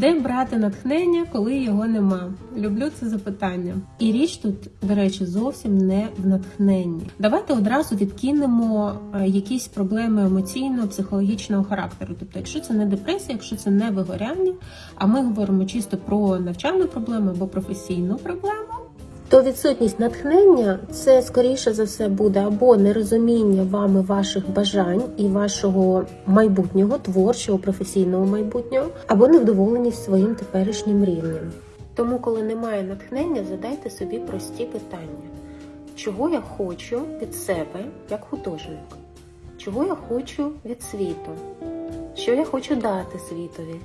Де брати натхнення, коли його нема? Люблю це запитання. І річ тут, до речі, зовсім не в натхненні. Давайте одразу відкинемо е, якісь проблеми емоційно-психологічного характеру. Тобто, якщо це не депресія, якщо це не вигоряння, а ми говоримо чисто про навчальну проблему або професійну проблему. То відсутність натхнення це скоріше за все буде або нерозуміння вами ваших бажань і вашого майбутнього, творчого, професійного майбутнього, або невдоволеність своїм теперішнім рівнем. Тому, коли немає натхнення, задайте собі прості питання: чого я хочу від себе як художник? Чого я хочу від світу? Що я хочу дати світові?